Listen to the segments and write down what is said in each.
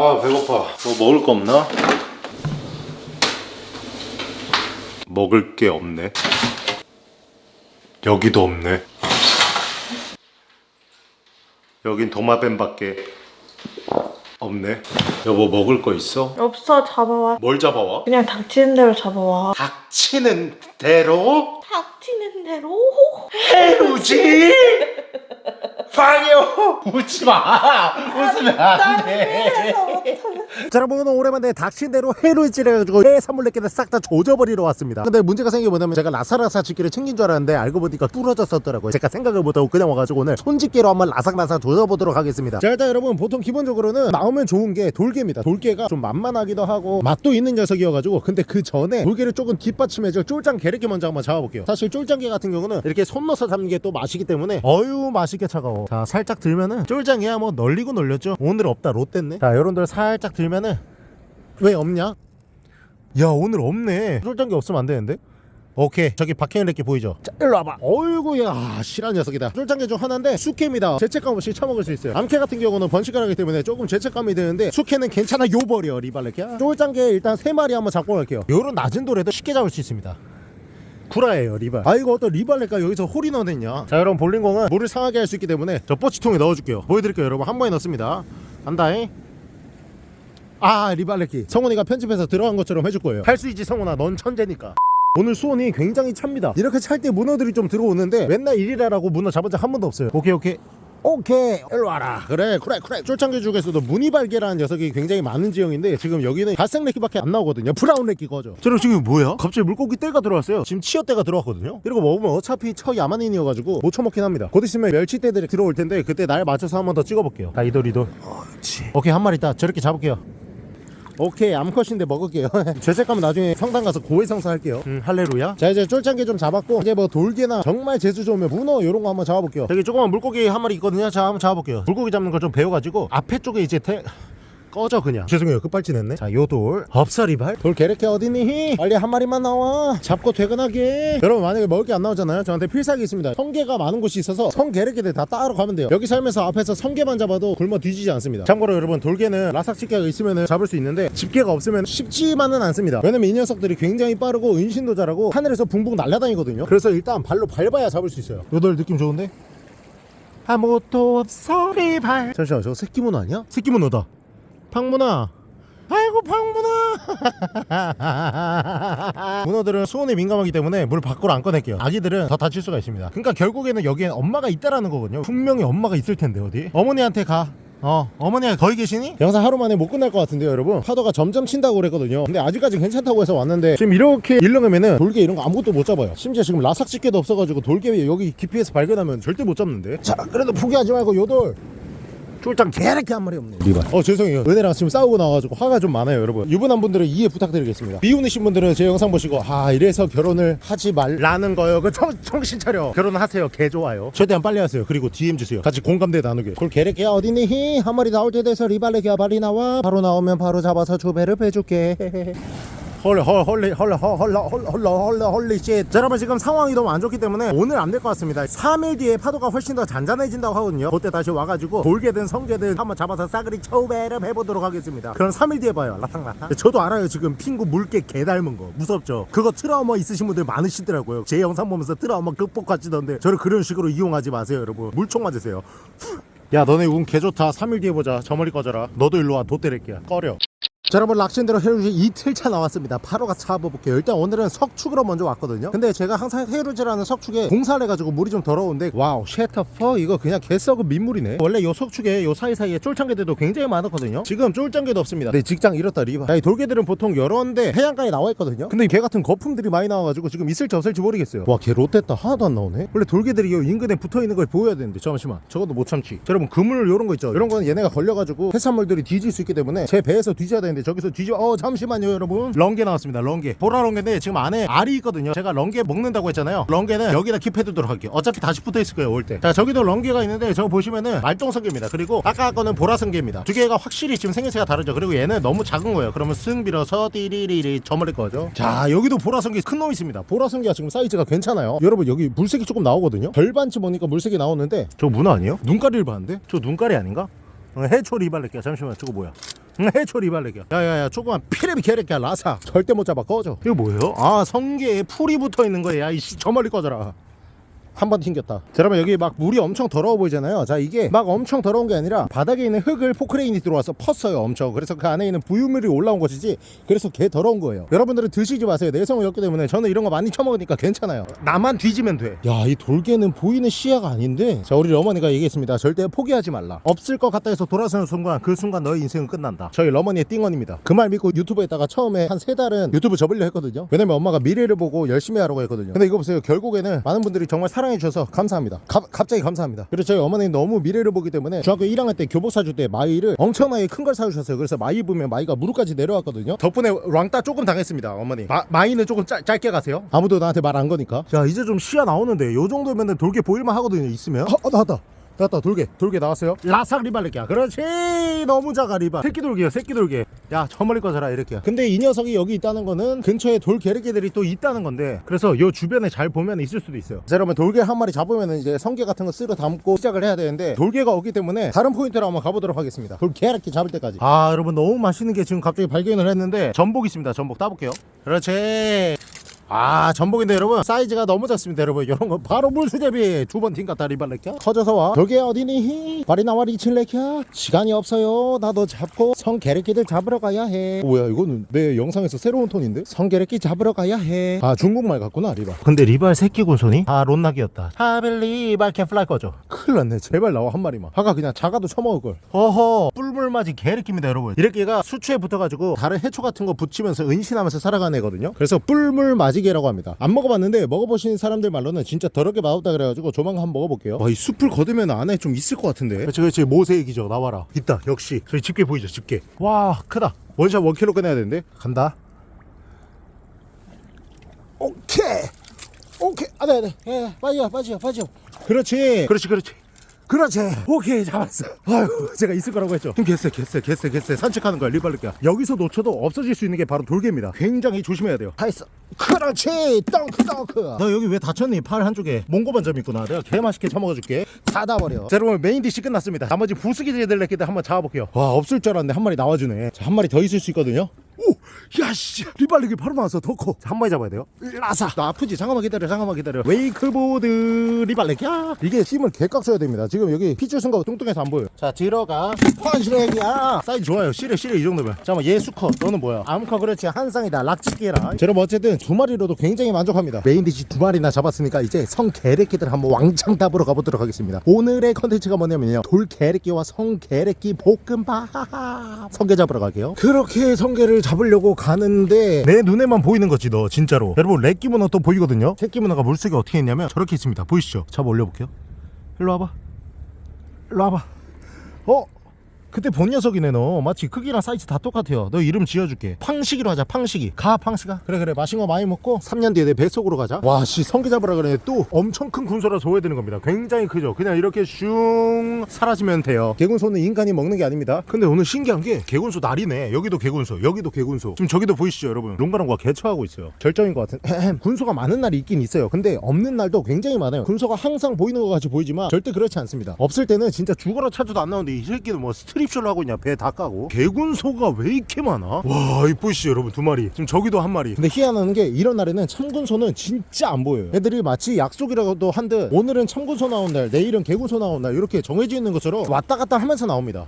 아 배고파. 뭐 먹을 거 없나? 먹을 게 없네. 여기도 없네. 여긴 도마뱀밖에 없네. 여보 먹을 거 있어? 없어 잡아와. 뭘 잡아와? 그냥 닥치는 대로 잡아와. 닥치는 대로? 닥치는 대로? 해루지 방요 웃지 마. 웃으면 안돼. 자 여러분 오늘 오랜만에 닥친 대로 해루질을 해가지고 해 산물레끼를 싹 다 조져버리러 왔습니다. 근데 문제가 생긴 게 뭐냐면 제가 라사라사 집게를 챙긴 줄 알았는데 알고 보니까 부러졌었더라고요. 제가 생각을 못하고 그냥 와가지고 오늘 손집게로 한번 라삭라삭 조져보도록 하겠습니다. 자 일단 여러분 보통 기본적으로는 나오면 좋은 게 돌개입니다. 돌개가 좀 만만하기도 하고 맛도 있는 녀석이어가지고 근데 그 전에 돌개를 조금 뒷받침해줄 쫄짱 게르게 먼저 한번 잡아볼게요. 사실 쫄짱게 같은 경우는 이렇게 손 넣어서 잡는 게 또 맛이기 때문에 어유 맛있게 차가워 자 살짝 들면은 쫄짱이야. 뭐 널리고 널렸죠. 오늘 없다. 롯데네. 자 여러분들 살짝 들면은 왜 없냐? 야 오늘 없네. 쫄짱게 없으면 안 되는데? 오케이. 저기 박해일레끼 보이죠? 자 일로 와봐. 어이구야 실한 녀석이다. 쫄짱게 중 하나인데 숙회입니다. 죄책감 없이 처먹을 수 있어요. 암캐 같은 경우는 번식하기 때문에 조금 죄책감이 드는데 숙회는 괜찮아. 요버려 리발레끼야. 쫄짱게 일단 세마리 한번 잡고 갈게요. 요런 낮은 돌에도 쉽게 잡을 수 있습니다 구라예요 리발. 아 이거 어떤 리발레가 여기서 홀이 넣어냈냐? 자 여러분 볼링공은 물을 상하게 할 수 있기 때문에 저 뽀치통에 넣어줄게요. 보여드릴게요 여러분. 한 번에 넣습니다. 간다잉 아 리발레키 성훈이가 편집해서 들어간 것처럼 해줄 거예요. 할 수 있지 성훈아. 넌 천재니까. 오늘 수온이 굉장히 찹니다. 이렇게 찰 때 문어들이 좀 들어오는데 맨날 일이라라고 문어 잡은 적 한 번도 없어요. 오케이 오케이 오케이. 일로 와라. 그래 그래 그래. 쫄창교 중에서도 무늬발개라는 녀석이 굉장히 많은 지형인데 지금 여기는 갈색 레키밖에 안 나오거든요. brown 레키 거죠. 저는 지금 뭐야? 갑자기 물고기 떼가 들어왔어요. 지금 치어 떼가 들어왔거든요. 이러고 먹으면 어차피 처 야만인이어가지고 못 처먹긴 합니다. 곧 있으면 멸치 떼들이 들어올 텐데 그때 날 맞춰서 한번 더 찍어볼게요. 자 이돌 이돌. 그렇지 오케이 한 마리 있다. 저렇게 잡을게요 오케이 암컷인데 먹을게요. 죄책감은 나중에 성당 가서 고해성사 할게요. 음 할레루야. 자 이제 쫄짱게 좀 잡았고 이제 뭐 돌개나 정말 재수 좋으면 문어 요런 거 한번 잡아볼게요. 여기 조그만 물고기 한 마리 있거든요. 자 한번 잡아볼게요. 물고기 잡는 거좀 배워가지고 앞에 쪽에 이제 태... 꺼져 그냥. 죄송해요. 끝발진 했네. 자 요돌. 없사리발. 돌 개래게 어디니? 빨리 한 마리만 나와. 잡고 퇴근하게. 여러분 만약에 먹을 게 안 나오잖아요. 저한테 필살기 있습니다. 성게가 많은 곳이 있어서 성게래게들 다 따로 가면 돼요. 여기 살면서 앞에서 성게만 잡아도 굶어 뒤지지 않습니다. 참고로 여러분 돌개는 라삭 집게가 있으면 잡을 수 있는데 집게가 없으면 쉽지만은 않습니다. 왜냐면 이 녀석들이 굉장히 빠르고 은신도 잘하고 하늘에서 붕붕 날아다니거든요. 그래서 일단 발로 밟아야 잡을 수 있어요. 요돌 느낌 좋은데? 아무것도 없어. 리발. 잠시만 저거 새끼 문어 아니야? 새끼 문어다 팡문아 아이고 팡문아 문어들은 수온에 민감하기 때문에 물 밖으로 안 꺼낼게요 아기들은 더 다칠 수가 있습니다 그러니까 결국에는 여기엔 엄마가 있다라는 거거든요 분명히 엄마가 있을 텐데 어디 어머니한테 가 어, 어머니가 거기 계시니? 영상 하루 만에 못 끝날 것 같은데요, 여러분. 파도가 점점 친다고 그랬거든요. 근데 아직까지 괜찮다고 해서 왔는데 지금 이렇게 일렁하면은 돌개 이런 거 아무것도 못 잡아요. 심지어 지금 라삭 집게도 없어가지고 돌개 여기 깊이에서 발견하면 절대 못 잡는데. 자, 그래도 포기하지 말고 요돌. 쫄짱 개렇게 한 마리 없네 리발 어 죄송해요. 은혜랑 지금 싸우고 나와가지고 화가 좀 많아요 여러분. 유부남 분들은 이해 부탁드리겠습니다. 미혼이신 분들은 제 영상 보시고 아 이래서 결혼을 하지 말라는 거요. 그 정, 정신 차려. 결혼하세요. 개 좋아요. 최대한 빨리 하세요. 그리고 DM 주세요. 같이 공감대 나누게. 그걸 개래끼야 어디니 한 마리 나올 때 돼서 리발레기야 빨리 나와. 바로 나오면 바로 잡아서 조배를 빼줄게 헐, 헐, 헐리, 헐, 헐, 헐, 헐, 헐, 헐, holy shit. 자, 여러분 지금 상황이 너무 안 좋기 때문에 오늘 안 될 것 같습니다. 3일 뒤에 파도가 훨씬 더 잔잔해진다고 하거든요. 그때 다시 와가지고 돌개든 성게든 한번 잡아서 싸그리 처배를 해보도록 하겠습니다. 그럼 3일 뒤에 봐요. 라탕라탕. 저도 알아요. 지금 핑구 물개 개 닮은 거. 무섭죠? 그거 트라우마 있으신 분들 많으시더라고요. 제 영상 보면서 트라우마 극복하시던데 저를 그런 식으로 이용하지 마세요, 여러분. 물총 맞으세요. 야, 너네 운 개 좋다. 3일 뒤에 보자. 저 머리 꺼져라. 너도 일로 와. 도 때릴게야. 꺼려. 자 여러분 락신대로 해루지 이틀차 나왔습니다. 바로가 잡아볼게요. 일단 오늘은 석축으로 먼저 왔거든요. 근데 제가 항상 해루지라는 석축에 공사를 해가지고 물이 좀 더러운데 와우 쉐터퍼? 이거 그냥 개썩은 민물이네. 원래 요 석축에 요 사이사이에 쫄짱개들도 굉장히 많았거든요. 지금 쫄짱개도 없습니다. 내 직장 잃었다 리바. 야, 이 돌개들은 보통 여러데 해안가에 나와 있거든요. 근데 개 같은 거품들이 많이 나와가지고 지금 있을지 없을지 모르겠어요. 와개 롯됐다 하나도 안 나오네? 원래 돌개들이 요 인근에 붙어있는 걸 보여야 되는데. 잠시만 저것도 못 참지. 자, 여러분 그물 요런 거 있죠? 이런 거는 얘네가 걸려가지고 해산물들이 뒤질 수 있기 때문에 제 배에서 뒤져야 되는데 저기서 뒤져 어 잠시만요 여러분. 런게 나왔습니다 런게. 보라 런게인데 지금 안에 알이 있거든요. 제가 런게 먹는다고 했잖아요. 런게는 여기다 킵해두도록 할게요. 어차피 다시 붙어있을 거예요 올 때 자 저기도 런게가 있는데 저거 보시면은 말똥성게입니다. 그리고 아까 거는 보라성게입니다. 두 개가 확실히 지금 생김새가 다르죠. 그리고 얘는 너무 작은 거예요. 그러면 승 빌어서 띠리리리 저머릴 거죠. 자 여기도 보라성게 큰 놈 있습니다. 보라성게가 지금 사이즈가 괜찮아요. 여러분 여기 물색이 조금 나오거든요. 절반치 보니까 물색이 나오는데 저 문어 아니에요? 눈가리를 봤는데? 저 눈가리 아닌가? 어, 해초 리발레끼야. 잠시만 저거 뭐야? 해초 리발레기야. 야야야 조그만 피레비 게레기야 라사. 절대 못 잡아. 꺼져. 이거 뭐예요? 아 성게에 풀이 붙어있는 거야. 야이씨 저 멀리 꺼져라 한 번 튕겼다. 자, 여러분 여기 막 물이 엄청 더러워 보이잖아요. 자 이게 막 엄청 더러운 게 아니라 바닥에 있는 흙을 포크레인이 들어와서 펐어요. 엄청. 그래서 그 안에 있는 부유물이 올라온 것이지. 그래서 개 더러운 거예요. 여러분들은 드시지 마세요. 내성을 였기 때문에 저는 이런 거 많이 처먹으니까 괜찮아요. 나만 뒤지면 돼. 야 이 돌개는 보이는 시야가 아닌데. 자 우리 어머니가 얘기했습니다. 절대 포기하지 말라. 없을 것 같다 해서 돌아서는 순간 그 순간 너의 인생은 끝난다. 저희 어머니의 띵언입니다. 그 말 믿고 유튜브에다가 처음에 한 세 달은 유튜브 접으려 했거든요. 왜냐면 엄마가 미래를 보고 열심히 하라고 했거든요. 근데 이거 보세요. 결국에는 많은 분들이 정말 사랑해 주셔서 감사합니다. 가- 갑자기 감사합니다. 그리고 저희 어머니는 너무 미래를 보기 때문에 중학교 1학년 때 교복 사줄 때 마이를 엄청나게 큰 걸 사주셨어요. 그래서 마이 보면 마이가 무릎까지 내려왔거든요. 덕분에 랑따 조금 당했습니다. 어머니. 마, 이는 조금 짧, 짧게 가세요. 아무도 나한테 말 안 거니까. 자 이제 좀 시야 나오는데 요 정도면 돌게 보일만 하거든요. 있으면. 어, 어 나왔다. 나왔다 돌게 돌게 나왔어요. 라삭 리발레기야. 그렇지! 너무 작아 리발. 새끼 돌게요 새끼 돌게 야저 멀리 꺼져라 이렇게. 근데 이 녀석이 여기 있다는 거는 근처에 돌 게르게들이 또 있다는 건데 그래서 요 주변에 잘 보면 있을 수도 있어요. 자 여러분 돌게 한 마리 잡으면 이제 성게 같은 거 쓸어 담고 시작을 해야 되는데 돌게가 없기 때문에 다른 포인트로 한번 가보도록 하겠습니다. 돌게르게 잡을 때까지. 아 여러분 너무 맛있는 게 지금 갑자기 발견을 했는데 전복 있습니다 전복. 따볼게요. 그렇지 아 전복인데 여러분 사이즈가 너무 작습니다 여러분. 이런 거 바로 물수제비 두번 튕겼다 리발레캬 커져서 와. 저게 어디니? 발이 나와 리칠레캬 시간이 없어요. 나도 잡고 성게레끼들 잡으러 가야 해. 뭐야 이거는 내 영상에서 새로운 톤인데? 성게레끼 잡으러 가야 해아 중국말 같구나 리발. 근데 리발 새끼 군손이? 아 론낙이었다. 하빌리 리발 캔플라이 꺼져 큰일 났네 제발 나와 한 마리만. 아까 그냥 작아도 처먹을걸. 어허 뿔물맞이 개레끼입니다 여러분. 이래끼가 수초에 붙어가지고 다른 해초 같은 거 붙이면서 은신하면서 살아가는 애거든요. 그래서 뿔물맞이 개라고 합니다. 안 먹어봤는데 먹어보신 사람들 말로는 진짜 더럽게 맛없다 그래가지고 조만간 한번 먹어볼게요. 와, 이 숲을 거두면 안에 좀 있을 것 같은데. 그렇지 그렇지 모세액이죠 나와라. 있다 역시. 저희 집게 보이죠 집게. 와 크다. one shot one kill로 끝내야 되는데. 간다. 오케이! 오케이! 아네 아네 예, 빠지요 빠지요 빠지요. 그렇지. 그렇지 그렇지 그렇지. 오케이 잡았어 아유 제가 있을 거라고 했죠. 좀 개쎄 개쎄 개쎄 개쎄 산책하는 거야 리발리가 여기서 놓쳐도 없어질 수 있는 게 바로 돌개입니다. 굉장히 조심해야 돼요. 다 했어. 그렇지. 덩크 덩크. 너 여기 왜 다쳤니? 팔 한쪽에 몽고반점 있구나. 내가 개 맛있게 처먹어줄게. 닫아버려. 자 여러분 main dish 끝났습니다. 나머지 냈기 때문에 한번 잡아볼게요. 와 없을 줄 알았는데 한 마리 나와주네. 자, 한 마리 더 있을 수 있거든요 오! 야 씨. 리발리기 바로 나왔어. 더 커. 한 마리 잡아야 돼요? 라사. 나 아프지? 잠깐만 기다려 잠깐만 기다려. 웨이크보드 리발레기야. 이게 힘을 개깍 써야 됩니다. 지금 여기 핏줄 순간 뚱뚱해서 안 보여요. 자 들어가. 펀치렉이야. 사이즈 좋아요. 시래 시래 이 정도면. 잠깐만 얘 수컷. 너는 뭐야? 암컷 그렇지. 한 쌍이다. 락지끼라. 자, 여러분 어쨌든 두 마리로도 굉장히 만족합니다. 메인 디시 두 마리나 잡았으니까 이제 성게레끼들 한번 왕창 답으로 가보도록 하겠습니다. 오늘의 컨텐츠가 뭐냐면요. 돌게레끼와 성게레끼 볶음밥. 성게 잡으러 갈게요. 그렇게 성게를 잡으려고 가는데 내 눈에만 보이는 거지 너 진짜로. 여러분 렉기 문어 또 보이거든요? 새끼 문어가 물속에 어떻게 있냐면 저렇게 있습니다. 보이시죠? 잡아 올려볼게요. 일로 와봐. 일로 와봐. 어? 그때 본 녀석이네 너. 마치 크기랑 사이즈 다 똑같아요. 너 이름 지어줄게. 팡식이로 하자 팡식이. 가 팡식아. 그래 그래. 맛있는 거 많이 먹고 3년 뒤에 내 뱃속으로 가자. 와씨 성게 잡으라 그래 또 엄청 큰 군소라 줘야 되는 겁니다. 굉장히 크죠? 그냥 이렇게 슝 사라지면 돼요. 개군소는 인간이 먹는 게 아닙니다. 근데 오늘 신기한 게 개군소 날이네. 여기도 개군소 여기도 개군소. 지금 저기도 보이시죠 여러분? 롱가롱과 개처하고 있어요. 절정인 것 같은 군소가 많은 날이 있긴 있어요. 근데 없는 날도 굉장히 많아요. 군소가 항상 보이는 것 같이 보이지만 절대 그렇지 않습니다. 없을 때는 진짜 죽어라 찾아도 안 나오는데 이 새끼는 뭐 스트립쇼를 하고 있냐? 배 다 까고. 개군소가 왜 이렇게 많아? 와 이쁘시죠 여러분 두 마리. 지금 저기도 한 마리. 근데 희한한 게 이런 날에는 참군소는 진짜 안 보여요. 애들이 마치 약속이라도 한 듯 오늘은 참군소 나온 날 내일은 개군소 나온 날 이렇게 정해져 있는 것처럼 왔다 갔다 하면서 나옵니다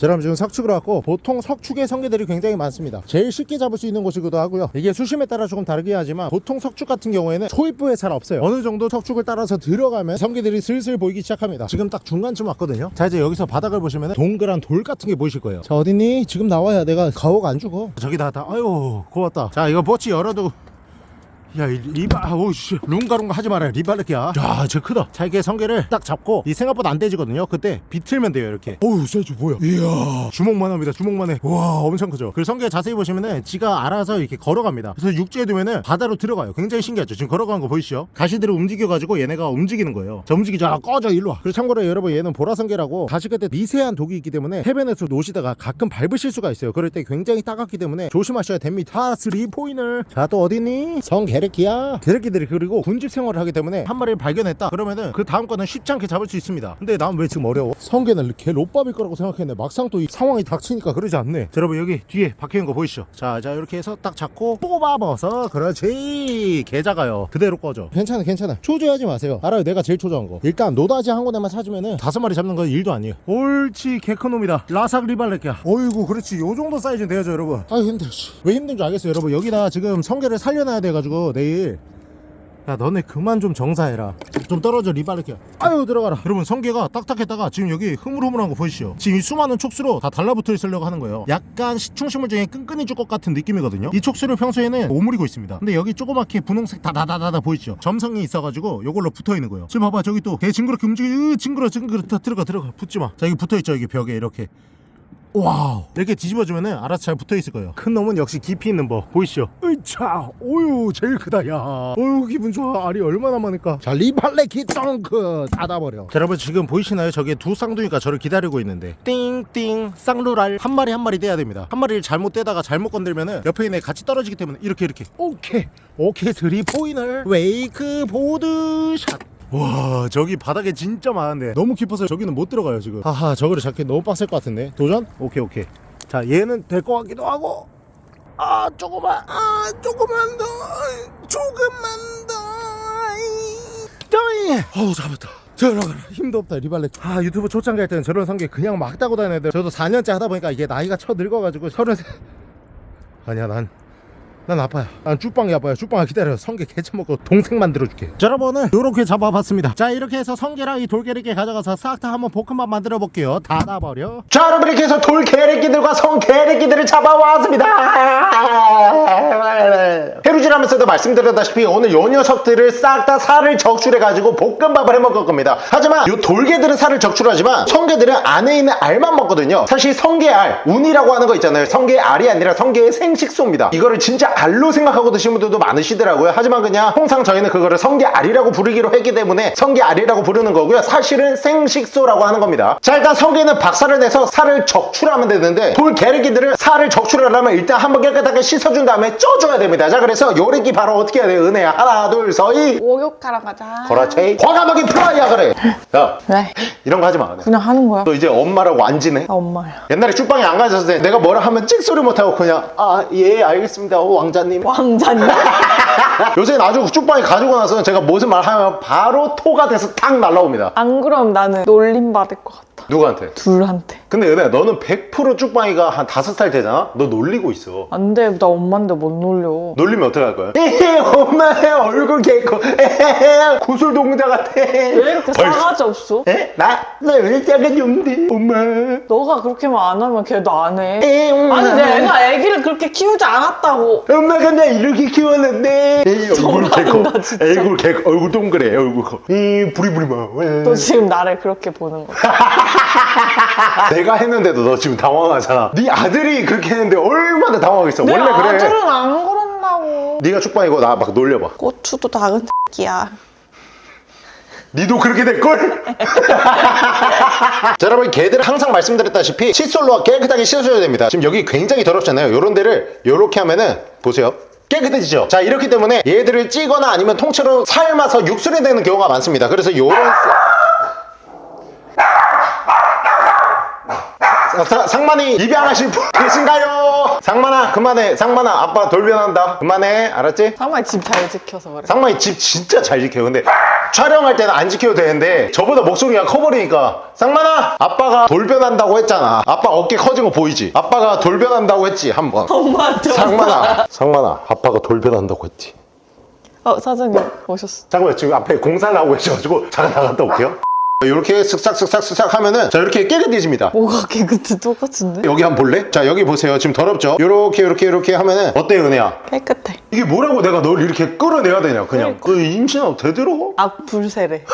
자, 여러분 지금 석축을 왔고 보통 석축의 성게들이 굉장히 많습니다. 제일 쉽게 잡을 수 있는 곳이기도 하고요. 이게 수심에 따라 조금 다르긴 하지만 보통 석축 같은 경우에는 초입부에 잘 없어요. 어느 정도 석축을 따라서 들어가면 성게들이 슬슬 보이기 시작합니다. 지금 딱 중간쯤 왔거든요. 자 이제 여기서 바닥을 보시면 동그란 돌 같은 게 보이실 거예요. 자 어딨니? 지금 나와야 내가 가오가 안 죽어 저기다 다. 아유 고맙다. 자 이거 버치 열어도 야, 이 리바, 오씨, 룽가룽가 하지 말아요. 리바르키야. 야, 저 크다. 자, 이게 성게를 딱 잡고, 이 생각보다 안 떼지거든요. 그때 비틀면 돼요, 이렇게. 오우, 사이즈 뭐야? 이야, 주먹만 합니다. 주먹만 해. 와, 엄청 크죠? 그리고 성게 자세히 보시면은, 지가 알아서 이렇게 걸어갑니다. 그래서 육지에 두면은 바다로 들어가요. 굉장히 신기하죠? 지금 걸어가는 거 보이시죠? 가시들을 움직여가지고 얘네가 움직이는 거예요. 자, 움직이자. 꺼져, 일로 와. 그리고 참고로 여러분, 얘는 보라성게라고, 가시 끝에 미세한 독이 있기 때문에, 해변에서 노시다가 가끔 밟으실 수가 있어요. 그럴 때 굉장히 따갑기 때문에 조심하셔야 됩니다. 3 포인을. 자, 또 어디니? 성게 개래끼야. 개래끼들이 그리고 군집 생활을 하기 때문에 한 마리를 발견했다. 그러면은 그 다음 거는 쉽지 않게 잡을 수 있습니다. 근데 난 왜 지금 어려워? 성게는 개 롯밥일 거라고 생각했는데 막상 또 이 상황이 닥치니까 그러지 않네. 자, 여러분 여기 뒤에 박혀있는 거 보이시죠? 자, 자 이렇게 해서 딱 잡고 뽑아먹어서 그렇지. 개 작아요. 그대로 꺼져. 괜찮아 괜찮아. 초조하지 마세요. 알아요. 내가 제일 초조한 거. 일단 노다지 한 군데만 사주면은 다섯 마리 잡는 건 일도 아니에요. 옳지 개 큰 놈이다. 라삭 리발레끼야. 어이구 그렇지. 요 정도 사이즈는 돼야죠 여러분. 아 힘들어 씨. 왜 힘든 줄 알겠어요 여러분. 여기다 지금 성게를 살려놔야 돼가지고 내일. 야 너네 그만 좀 정사해라. 좀 떨어져 리바르키야 아유 들어가라. 여러분 성게가 딱딱했다가 지금 여기 흐물흐물한 거 보이시죠? 지금 이 수많은 촉수로 다 달라붙어 있으려고 하는 거예요. 약간 시충식물 중에 끈끈이 줄 것 같은 느낌이거든요. 이 촉수를 평소에는 오므리고 있습니다. 근데 여기 조그맣게 분홍색 다다다다다 보이시죠? 점성이 있어가지고 요걸로 붙어 있는 거예요. 지금 봐봐 저기 또개 징그럽게 움직여 으, 징그러 징그러 다 들어가 들어가. 붙지 마 자 여기 붙어 있죠 여기 벽에 이렇게 와우. 이렇게 뒤집어주면 은 알아서 잘 붙어있을 거예요. 큰 놈은 역시 깊이 있는 법. 보이시죠? 으차! 오유 제일 크다 야. 어유 기분 좋아. 알이 얼마나 많을까? 자 리발레 기덩크 닫아버려. 자, 여러분 지금 보이시나요? 저게 두 쌍둥이가 저를 기다리고 있는데. 띵띵 쌍루랄. 한 마리 한 마리 떼야 됩니다. 한 마리를 잘못 떼다가 잘못 건들면 은 옆에 있는 애 같이 떨어지기 때문에 이렇게 이렇게. 오케이. 오케이 스리 포인을 웨이크 보드 샷 와 저기 바닥에 진짜 많은데. 너무 깊어서 저기는 못 들어가요 지금. 하하 저거를 잡기 너무 빡셀 것 같은데. 도전? 오케이 오케이. 자 얘는 될 것 같기도 하고. 아 조금만 아 조금만 더 조금만 더. 떠이 어우 잡았다. 들어가라 힘도 없다 리발레. 아 유튜브 초창기 할 때는 저런 성게 그냥 막 따고 다녀야 돼 저도 4년째 하다 보니까 이게 나이가 쳐 늙어가지고 서른세. 아니야 난 난 아파요. 난 쭈빵이 아파요. 쭈빵아 기다려. 성게 개쳐 먹고 동생 만들어줄게. 자, 여러분은 요렇게 잡아봤습니다. 자, 이렇게 해서 성게랑 이 돌게리게 가져가서 싹 다 한번 볶음밥 만들어 볼게요. 닫아버려. 자 여러분 이렇게 해서 돌개래끼들과 성개래끼들을 잡아왔습니다 해루질하면서도 말씀드렸다시피 오늘 요 녀석들을 싹 다 살을 적출해가지고 볶음밥을 해먹을 겁니다. 하지만 요 돌개들은 살을 적출하지만 성게들은 안에 있는 알만 먹거든요. 사실 성게알 운이라고 하는 거 있잖아요. 성게의 알이 아니라 성게의 생식소입니다. 이거를 진짜 알로 생각하고 드시는 분들도 많으시더라고요. 하지만 그냥 통상 저희는 그거를 성게알이라고 부르기로 했기 때문에 성게알이라고 부르는 거고요. 사실은 생식소라고 하는 겁니다. 자 일단 성게는 박살을 내서 살을 적출하면 되는데 돌 게르기들은 살을 적출하려면 일단 한번 깨끗하게 씻어준 다음에 쪄줘야 됩니다. 자 그래서 요 리기 바로 어떻게 해야 돼요 은혜야 하나 둘 서이 목욕하러 가자. 거라체 과감하게 프라이야 그래 야 왜? 이런 거 하지 마 그냥 하는 거야. 너 이제 엄마라고 안 지내 나 엄마야. 옛날에 쭈빵이 안 가졌을 때 내가 뭐라 하면 찍소리 못하고 그냥 아 예 알겠습니다 오, 왕자님 왕자님. 요새 아주 쭈빵이 가지고 나서는 제가 무슨 말 하면 바로 토가 돼서 탁 날라옵니다 안 그럼 나는 놀림 받을 것 같아. 누구한테? 둘한테. 근데 은혜야 너는 100% 쭈빵이가 한 다섯 살 되잖아? 너 놀리고 있어 안 돼. 나 엄마인데 못 놀려. 놀리면 어떻게 할 거야? 에헤 엄마의 얼굴 개코 에헤 구슬 동자 같아 왜 이렇게 싸가지 없어? 에? 나? 나왜 작은 용데 엄마 너가 그렇게만 안 하면 걔도 안 해. 에, 엄마. 아니 내가 애기를 그렇게 키우지 않았다고. 엄마가 나 이렇게 키웠는데 에이, 얼굴 개코. 얼굴 개코 얼굴 동그래 얼굴 커. 이 부리부리마 너 지금 나를 그렇게 보는 거야. 내가 했는데도 너 지금 당황하잖아. 네 아들이 그렇게 했는데 얼마나 당황하겠어. 내 원래 그래. 아들은 안 그런다고. 네가 축방이고 나 막 놀려봐. 고추도 작은 새끼야. 니도 그렇게 될걸? 자 여러분 개들 항상 말씀드렸다시피 칫솔로 깨끗하게 씻어줘야 됩니다. 지금 여기 굉장히 더럽잖아요. 요런 데를 요렇게 하면은 보세요. 깨끗해지죠? 자 이렇기 때문에 얘들을 찌거나 아니면 통째로 삶아서 육수를 내는 경우가 많습니다. 그래서 요런 사- 사- 상만이 입양하실 분 계신가요? 상만아 그만해 상만아 아빠 돌변한다 그만해 알았지? 상말 집잘 지켜서 그래. 상만이 집 진짜 잘 지켜요. 근데 촬영할 때는 안 지켜도 되는데 저보다 목소리가 커버리니까 상만아 아빠가 돌변한다고 했잖아. 아빠 어깨 커진 거 보이지? 아빠가 돌변한다고 했지 한번. 엄마한테. 상만아 상만아 아빠가 돌변한다고 했지. 어 사장님 오셨어. 잠깐만 지금 앞에 공사를 하고 계셔가지고 잠깐 나갔다 올게요. 이렇게 쓱싹 쓱싹 쓱싹 하면은 자 이렇게 깨끗해집니다. 뭐가 깨끗해 똑같은데? 여기 한번 볼래? 자 여기 보세요. 지금 더럽죠? 이렇게 이렇게 이렇게 하면은 어때 은혜야? 깨끗해. 이게 뭐라고 내가 널 이렇게 끌어내야 되냐 그냥 그 임신하고 되도록 악불세래.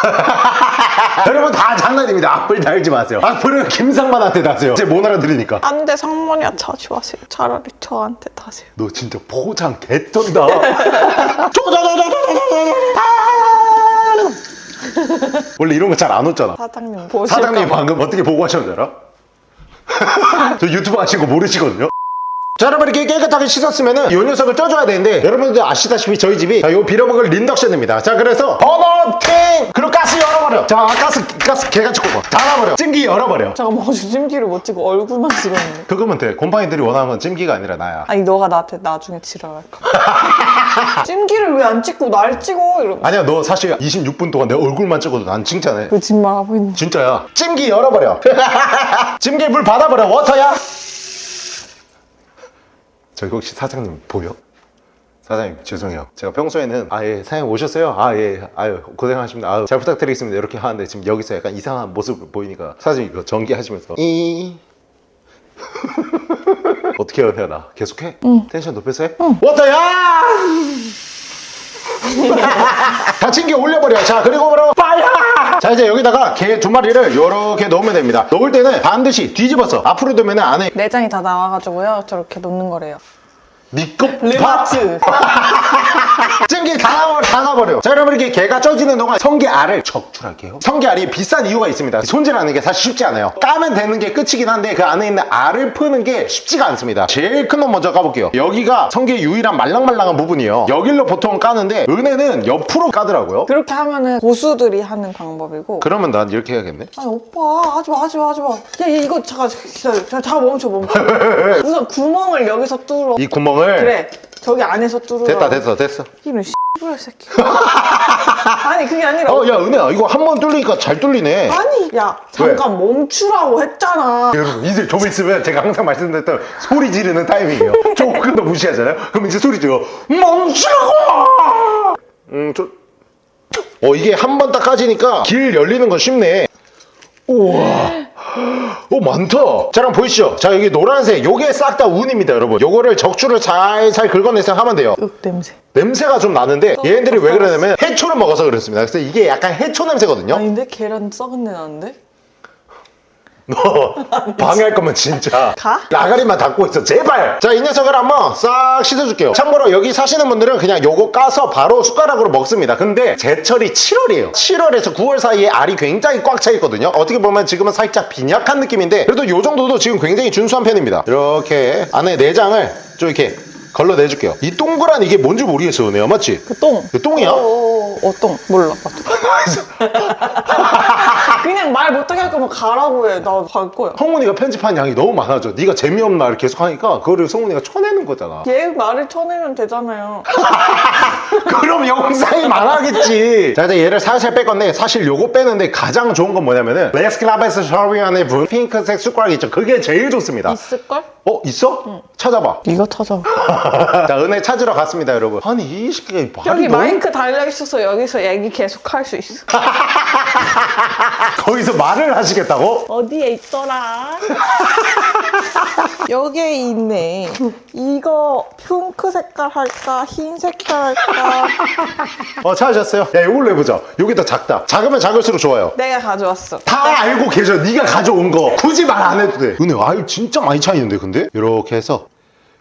여러분 다 장난입니다. 악플 달지 마세요. 악플은 김상만한테 다세요. 이제 못 알아들으니까. 안돼 상만이야 자주 하세요. 차라리 저한테 다세요. 너 진짜 포장 개쩐다. 원래 이런 거 잘 안 웃잖아. 사장님 사장님 방금 어떻게 보고 하셨는지 알아? 저 유튜브 하신 거 모르시거든요? 자 여러분 이렇게 깨끗하게 씻었으면 은 요 녀석을 쪄줘야 되는데 여러분들 아시다시피 저희 집이 자, 요 빌어먹을 린덕션입니다. 자 그래서 버너팅 그리고 가스 열어버려. 자 가스 가스 개같이 꼽아 닫아버려. 찜기 열어버려. 잠깐만 어제 찜기를 못 찍고 얼굴만 찍었는데. 그거면 돼. 곰팡이들이 원하는 건 찜기가 아니라 나야. 아니 너가 나한테 나중에 지랄할까 찜기를 왜 안 찍고 날 찍어? 이러고 아니야 너 사실 26분 동안 내 얼굴만 찍어도 난 칭찬해. 거짓말 하고 있는. 진짜야. 찜기 열어버려. 찜기 물 받아버려. 워터야 저기 혹시 사장님 보여? 사장님 죄송해요. 제가 평소에는 아예 사장님 오셨어요? 아예. 아유 고생하십니다. 아유 잘 부탁드리겠습니다. 이렇게 하는데 지금 여기서 약간 이상한 모습을 보이니까 사장님 이거 전기하시면서 이. 어떻게 해야 나? 계속해? 텐션 높여서 해? 워터야 다친 게 올려버려. 자 그리고 바로 자 이제 여기다가 개두 마리를 이렇게 넣으면 됩니다. 넣을 때는 반드시 뒤집어서 앞으로 두면 안에 내장이 다 나와가지고요. 저렇게 놓는 거래요 니껍 르마트 찜기 다 나와 다 나버려 자 여러분 이렇게 개가 쪄지는 동안 성게알을 적출할게요 성게알이 비싼 이유가 있습니다 손질하는 게 사실 쉽지 않아요 까면 되는 게 끝이긴 한데 그 안에 있는 알을 푸는 게 쉽지가 않습니다 제일 큰 놈 먼저 까볼게요 여기가 성게 유일한 말랑말랑한 부분이에요 여길로 보통 까는데 은혜는 옆으로 까더라고요 그렇게 하면은 고수들이 하는 방법이고 그러면 난 이렇게 해야겠네 아니 오빠 하지마 하지마 하지마 야얘 이거 잠깐 기다려 잠깐 멈춰 멈춰 우선 구멍을 여기서 뚫어 이 구멍 을 그래 저기 안에서 뚫어 됐다 됐어 됐어. 이런 씨발 새끼. 아니 그게 아니라 어야 은혜야 이거 한 번 뚫리니까 잘 뚫리네. 아니 야 잠깐 멈추라고 했잖아. 여러분 이제 좀 있으면 제가 항상 말씀드렸던 소리 지르는 타이밍이에요. 조금 더 무시하잖아요? 그럼 이제 소리 지르고 멈추라고! 음저 어 이게 한 번 딱 까지니까 길 열리는 건 쉽네. 우와 오 많다. 자 그럼 보이시죠? 자 여기 노란색 요게 싹 다 운입니다 여러분. 요거를 적주를 살살 긁어내서 하면 돼요. 윽 냄새. 냄새가 좀 나는데 얘네들이 왜 그러냐면 해초를 먹어서 그렇습니다. 그래서 이게 약간 해초 냄새거든요. 아닌데? 계란 썩은 내 나는데 너 방해할 거면 진짜 가? 라가리만 닫고 있어. 제발. 자 이 녀석을 한번 싹 씻어줄게요. 참고로 여기 사시는 분들은 그냥 요거 까서 바로 숟가락으로 먹습니다. 근데 제철이 7월이에요. 7월에서 9월 사이에 알이 굉장히 꽉 차 있거든요. 어떻게 보면 지금은 살짝 빈약한 느낌인데 그래도 요 정도도 지금 굉장히 준수한 편입니다. 이렇게 안에 내장을 좀 이렇게 걸러내줄게요 이 동그란 이게 뭔지 모르겠어요 내가 맞지? 그 똥. 그 똥이야? 어, 어, 똥. 몰라. 그냥 말 못하게 할 거면 가라고 해. 나 갈 거야. 성훈이가 편집한 양이 너무 많아져 네가 재미없나 이렇게 계속 하니까 그거를 성훈이가 쳐내는 거잖아 얘 말을 쳐내면 되잖아요. 그럼 영상이 많아겠지 자 이제 얘를 살살 뺄 건데 사실 요거 빼는데 가장 좋은 건 뭐냐면은 레스클라베스 샤리안의 분 핑크색 숟가락 있죠 그게 제일 좋습니다 있을걸? 어 있어? 찾아봐 이거 찾아. 자 은혜 찾으러 갔습니다 여러분 아니 이 새끼가 말이 여기 너무 마이크 달려있어서 여기서 얘기 계속 할 수 있어. 거기서 말을 하시겠다고? 어디에 있더라? 여기에 있네. 이거 핑크 색깔 할까? 흰 색깔 할까? 어 찾으셨어요? 야 이걸로 해보자 여기 더 작다 작으면 작을수록 좋아요 내가 가져왔어. 다 알고 계셔 네가 가져온 거 굳이 말 안 해도 돼 은혜 알 진짜 많이 차이는데 근데 이렇게 해서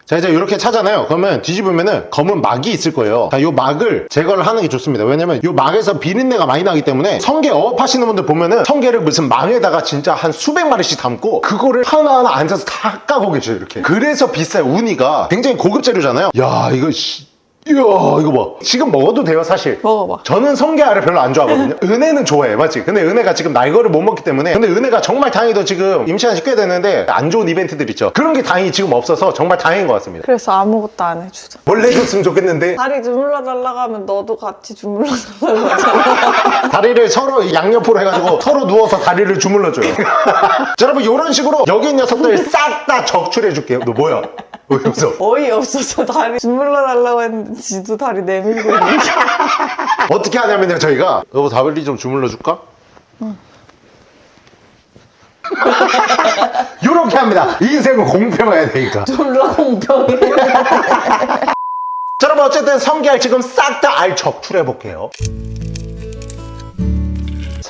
자 이제 이렇게 차잖아요. 그러면 뒤집으면은 검은 막이 있을 거예요. 자요 막을 제거를 하는 게 좋습니다. 왜냐면 요 막에서 비린내가 많이 나기 때문에 성게 어업 하시는 분들 보면은 성게를 무슨 망에다가 진짜 한 수백 마리씩 담고 그거를 하나하나 앉아서 다 까고 계셔요 이렇게. 그래서 비싸요 우니가 굉장히 고급 재료잖아요. 야 이거 씨 이야 이거 봐 지금 먹어도 돼요 사실 먹어봐. 저는 성게알을 별로 안 좋아하거든요. 은혜는 좋아해, 맞지? 근데 은혜가 지금 날 거를 못 먹기 때문에. 근데 은혜가 정말 다행히도 지금 임시한 지 꽤 됐는데 안 좋은 이벤트들 있죠. 그런 게 다행히 지금 없어서 정말 다행인 것 같습니다. 그래서 아무것도 안 해주자. 원래 해줬으면 좋겠는데 다리 주물러 달라고 하면 너도 같이 주물러 달라고 하잖아. 다리를 서로 양옆으로 해가지고 서로 누워서 다리를 주물러줘요. 자, 여러분 이런 식으로 여기 있는 녀석들 싹 다 적출해 줄게요. 너 뭐야? 왜 웃어? 어이없어서 다리 주물러 달라고 했는데 지도 다리 내밀고 있는 게 어떻게 하냐면요 저희가 여보 다리 좀 주물러 줄까? 이렇게 합니다. 인생은 공평해야 되니까. 졸라 공평해. 자, 여러분 어쨌든 성게알 지금 싹 다알 적출해 볼게요.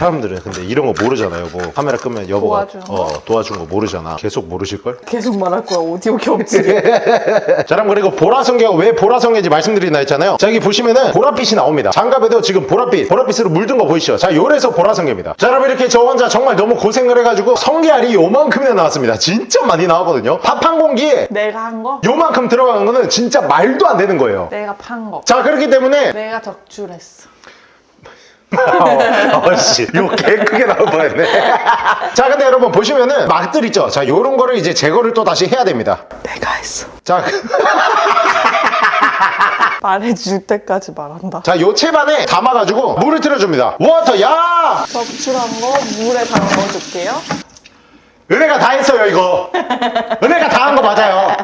사람들은 근데 이런 거 모르잖아요. 뭐 카메라 끄면 여보가? 어, 도와주는 거 모르잖아. 계속 모르실걸? 계속 말할 거야. 오디오 겹치. 자 그럼 그리고 보라성게가 왜 보라성게인지 말씀드린다 했잖아요. 자 여기 보시면은 보랏빛이 나옵니다. 장갑에도 지금 보랏빛, 보랏빛으로 물든 거 보이시죠? 자 요래서 보라성게입니다. 자 여러분 이렇게 저 혼자 정말 너무 고생을 해가지고 성게알이 요만큼이나 나왔습니다. 진짜 많이 나오거든요. 밥 한 공기에 내가 한 거? 요만큼 들어가는 거는 진짜 말도 안 되는 거예요. 내가 판 거. 자 그렇기 때문에 내가 적출했어. 어, 어씨 이거 개 크게 나올 뻔했네 자 근데 여러분 보시면은 막들 있죠 자 요런 거를 이제 제거를 또 다시 해야 됩니다 내가 했어. 자 그- 말해줄 때까지 말한다. 자, 요 채반에 담아가지고 물을 틀어줍니다. water, 야! 적출한 거 물에 담궈줄게요. 은혜가 다 했어요, 이거. 은혜가 다 한 거 맞아요.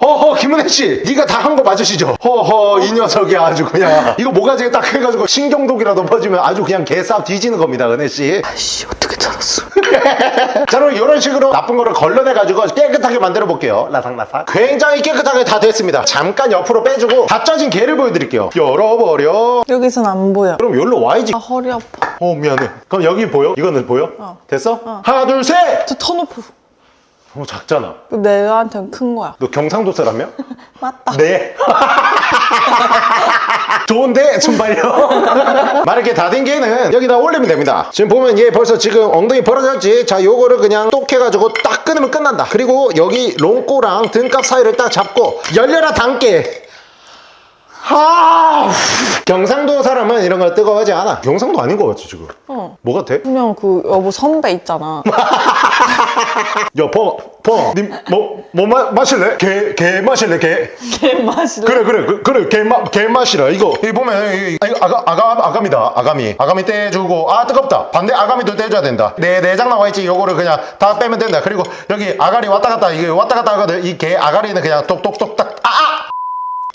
허허, 김은혜 씨, 네가 다 한 거 맞으시죠? 허허, 이 녀석이 아주 그냥 이거 모가지에 딱 해가지고 신경독이라도 퍼지면 아주 그냥 개싸 뒤지는 겁니다, 은혜 씨. 아씨 어떻게 찾았어? 자, 그럼 이런 식으로 나쁜 거를 걸러내가지고 깨끗하게 만들어 볼게요. 라삭라삭. 굉장히 깨끗하게 다 됐습니다. 잠깐 옆으로 빼주고 다 짜진 게를 보여드릴게요. 열어버려. 여기선 안 보여. 그럼 여기로 와야지. 아 허리 아파. 어 미안해 그럼 여기 보여? 이거는 보여? 어. 됐어? 하나 둘셋 저 터놓 고. 어 작잖아 내한테는 큰 거야. 너 경상도 사람이야? 맞다. 네 좋은데 순발력 마르게 다된 게는 여기다 올리면 됩니다 지금 보면 얘 벌써 지금 엉덩이 벌어졌지 자 요거를 그냥 똑 해가지고 딱 끊으면 끝난다 그리고 여기 롱꼬랑 등갑 사이를 딱 잡고 열려라 담게 하 경상도 사람은 이런 거 뜨거워하지 않아 경상도 아닌 거 같지 지금 어. 뭐 같아? 그냥 그 여보 선배 있잖아. 야, 버, 버, 님, 뭐, 뭐 마, 마실래? 개, 개 마실래, 개? 걔 마실래? 그래, 그래, 그, 그래, 개, 마, 개 마시라. 이거, 이 보면, 이, 아, 이거 아가, 아가, 아가미다, 아가미. 아가미 떼주고, 아, 뜨겁다. 반대 아가미도 떼줘야 된다. 내, 내장 나와 있지, 요거를 그냥 다 빼면 된다. 그리고 여기 아가리 왔다 갔다, 이게 왔다 갔다 하거든. 이 개 아가리는 그냥! 아!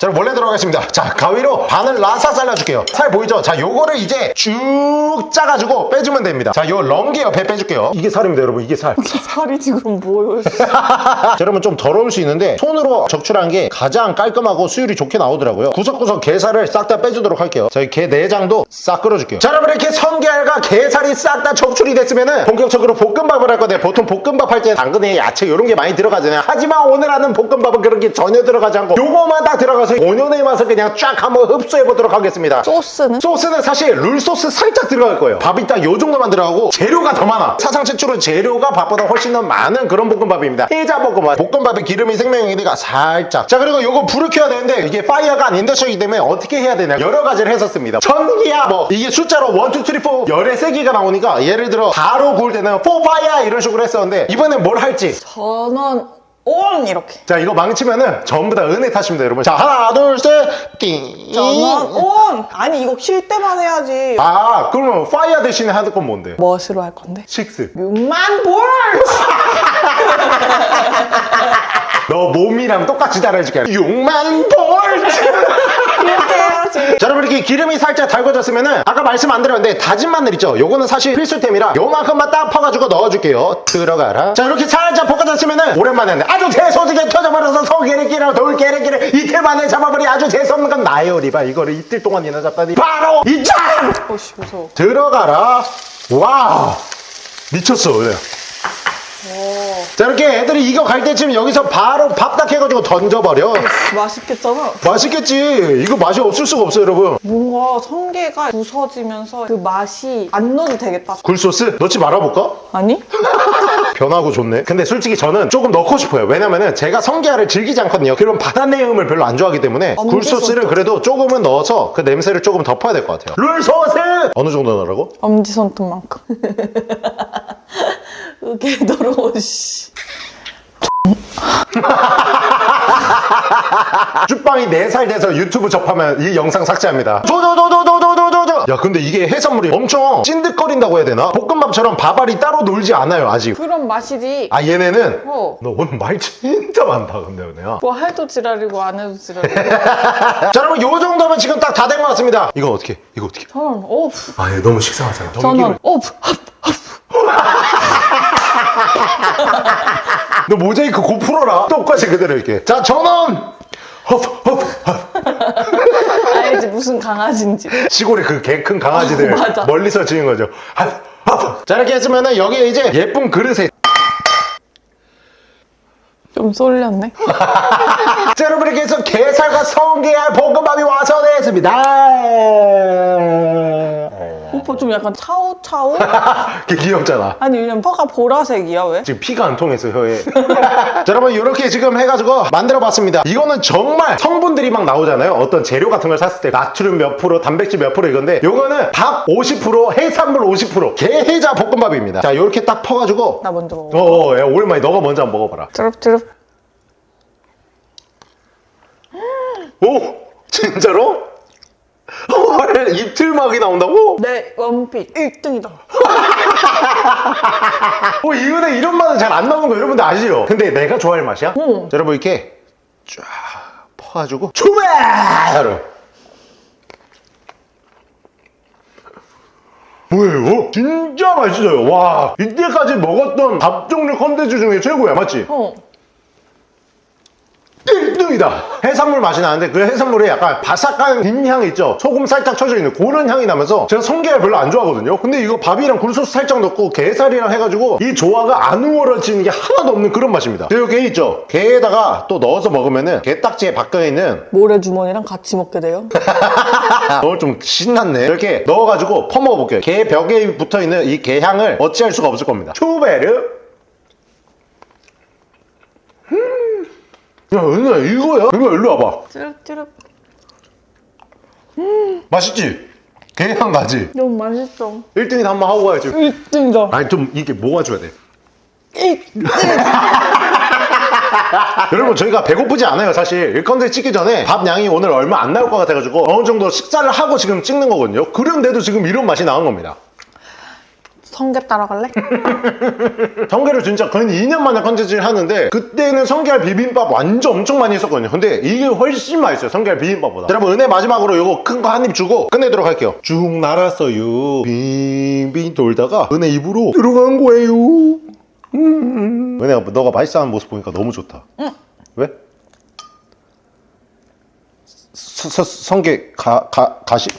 자, 원래 들어가겠습니다. 자, 가위로 반을 라사 잘라줄게요. 살 보이죠? 자, 요거를 이제 쭉 짜가지고 빼주면 됩니다. 자, 요 렁게 옆에 빼줄게요. 이게 살입니다, 여러분. 이게 살. 살이 지금. 자, 여러분 좀 더러울 수 있는데 손으로 적출한 게 가장 깔끔하고 수율이 좋게 나오더라고요. 구석구석 게살을 싹 다 빼주도록 할게요. 저희 게 내장도 싹 끌어줄게요. 자, 여러분 이렇게 성게알과 게살이 싹 다 적출이 됐으면은 본격적으로 볶음밥을 할 건데 보통 볶음밥 할 때 당근에 야채 이런 게 많이 들어가잖아요. 하지만 오늘 하는 볶음밥은 그런 게 전혀 들어가지 않고 요거만 딱 들어가서 본연의 맛을 그냥 쫙 한번 흡수해 보도록 하겠습니다. 소스는? 소스는 사실 룰 소스 살짝 들어갈 거예요. 밥이 딱 요 정도만 들어가고 재료가 더 많아. 사상 최초로 재료가 밥보다 훨씬 더 많은 그런 볶음밥입니다. 피자 볶음밥. 볶음밥의 기름이 생명이니까 살짝. 자 그리고 요거 불을 켜야 되는데 이게 fire가 아닌 인덕션이기 때문에 어떻게 해야 되냐 여러 가지를 했었습니다. 전기야 뭐 이게 숫자로 1, 2, 3, 4 열의 세기가 나오니까 예를 들어 바로 구울 때는 4 fire 이런 식으로 했었는데 이번엔 뭘 할지 전원 on 이렇게. 자 이거 망치면은 전부 다 은혜 탓입니다 여러분. 자 하나 둘셋띵 전원 on. 아니 이거 킬 때만 해야지. 아 그러면 fire 대신에 하는 건 뭔데? 무엇으로 할 건데? 식스 6만 볼! 너 몸이랑 똑같이 따라해줄게 6만 볼트 그렇게 해야지. 자 이렇게 기름이 살짝 달궈졌으면은 아까 말씀 안 드렸는데 다진 마늘 있죠? 요거는 사실 필수템이라 요만큼만 딱 퍼가지고 넣어줄게요. 들어가라. 자 이렇게 살짝 볶아졌으면은 오랜만에 아주 재소지게 터져버려서 소개리끼랑 돌게리끼를 이틀 만에 잡아버리 아주 재수없는 건 나예요 리바. 이거를 이틀 동안이나 잡다니. 바로 이짱 어씨 무서워. 들어가라. 와 미쳤어. 오. 자 이렇게 애들이 이거 갈 때쯤 여기서 바로 밥딱 해가지고 던져버려 맛있겠잖아. 맛있겠지 이거 맛이 없을 수가 없어요 여러분 뭔가 성게가 부서지면서 그 맛이 안 넣어도 되겠다. 굴소스 넣지 말아볼까? 아니? 변하고 좋네 근데 솔직히 저는 조금 넣고 싶어요 왜냐면은 제가 성게알을 즐기지 않거든요 그런 바다 내음을 별로 안 좋아하기 때문에 굴소스를 소스. 그래도 조금은 넣어서 그 냄새를 조금 덮어야 될 것 같아요 룰 소스 어느 정도 넣으라고? 엄지손톱만큼. 으게 더러워, 씨. 쭈빵이 4살 돼서 유튜브 접하면 이 영상 삭제합니다 조조조조조조조조 야 근데 이게 해산물이 엄청 찐득거린다고 해야 되나? 볶음밥처럼 밥알이 따로 놀지 않아요 아직 그런 맛이지. 아 얘네는 어. 너 오늘 말 진짜 많다 근데 은혜야 뭐 해도 지랄이고 안 해도 지랄이고. 자 여러분 요 정도면 지금 딱 다 된 것 같습니다 이거 어떻게 이거 어떻게 전원 오프. 아얘 너무 식상하잖아 전원 오프. 너 모자이크 고 풀어라 똑같이 그대로 이렇게 자 전원. 아니 강아지 무슨 강아지인지. 시골에 그 개 큰 강아지들 어. 멀리서 지은 거죠. 아, 아. 자 이렇게 했으면은 여기에 이제 예쁜 그릇에 좀 쏠렸네. 자 여러분 이렇게 해서 게살과 성게알 볶음밥이 완성되었습니다. 오빠 좀 약간 차우차우? 그 귀엽잖아. 아니 왜냐면 혀가 보라색이야 왜? 지금 피가 안 통해서 혀에. 자 여러분 이렇게 지금 해가지고 만들어봤습니다. 이거는 정말 성분들이 막 나오잖아요. 어떤 재료 같은 걸 샀을 때 나트륨 몇 프로, 단백질 몇 프로 이건데 요거는 밥 50%, 해산물 50%, 게해자 볶음밥입니다. 자 이렇게 딱 퍼가지고 나 먼저 먹어. 어, 어, 야, 오랜만에 너가 먼저 한번 먹어봐라. 쭈릅쭈릅. 오, 진짜로? 헐, 입틀막이 나온다고? 내 원픽 1등이다. 어, 이 은혜 이런 맛은 잘 안 나오는 거 여러분들 아시죠? 근데 내가 좋아할 맛이야? 응. 자, 여러분 이렇게 쫙 퍼가지고 출발! 뭐예요? 진짜 맛있어요. 와, 이때까지 먹었던 밥 종류 컨텐츠 중에 최고야, 맞지? 어. 1등이다! 해산물 맛이 나는데 그 해산물에 약간 바삭한 빈향 있죠? 소금 살짝 쳐져 있는 그런 향이 나면서 제가 성게알 별로 안 좋아하거든요? 근데 이거 밥이랑 굴소스 살짝 넣고 게살이랑 해가지고 이 조화가 안 우월해지는 게 하나도 없는 그런 맛입니다. 그리고 게 있죠? 게에다가 또 넣어서 먹으면은 게딱지에 박혀 있는 모래주머니랑 같이 먹게 돼요. 오늘 좀 신났네. 이렇게 넣어가지고 퍼먹어볼게요. 게 벽에 붙어 있는 이 게향을 어찌할 수가 없을 겁니다. 초베르. 야, 은혜야, 이거야? 이거 일로 와봐. 쭈릅쭈릅. 맛있지? 게향 나지? 너무 맛있어. 1등이 한번 하고 가야지. 1등이다. 아니, 좀 이게 모아줘야 돼. 1등. 여러분, 저희가 배고프지 않아요, 사실. 일 컨텐츠 찍기 전에 밥 양이 오늘 얼마 안 나올 것 같아가지고 어느 정도 식사를 하고 지금 찍는 거거든요. 그런데도 지금 이런 맛이 나온 겁니다. 성게 따라갈래? 성게를 진짜 거의 2년 만에 컨텐츠를 하는데 그때는 성게알 비빔밥 완전 엄청 많이 했었거든요 근데 이게 훨씬 맛있어요 성게알 비빔밥보다 자, 여러분 은혜 마지막으로 이거 큰 거 한 입 주고 끝내도록 할게요 쭉 날았어요 빙빙 돌다가 은혜 입으로 들어간 거예요 음. 은혜가 너가 맛있어하는 모습 보니까 너무 좋다 응. 왜? 서, 서, 성게 가, 가, 가시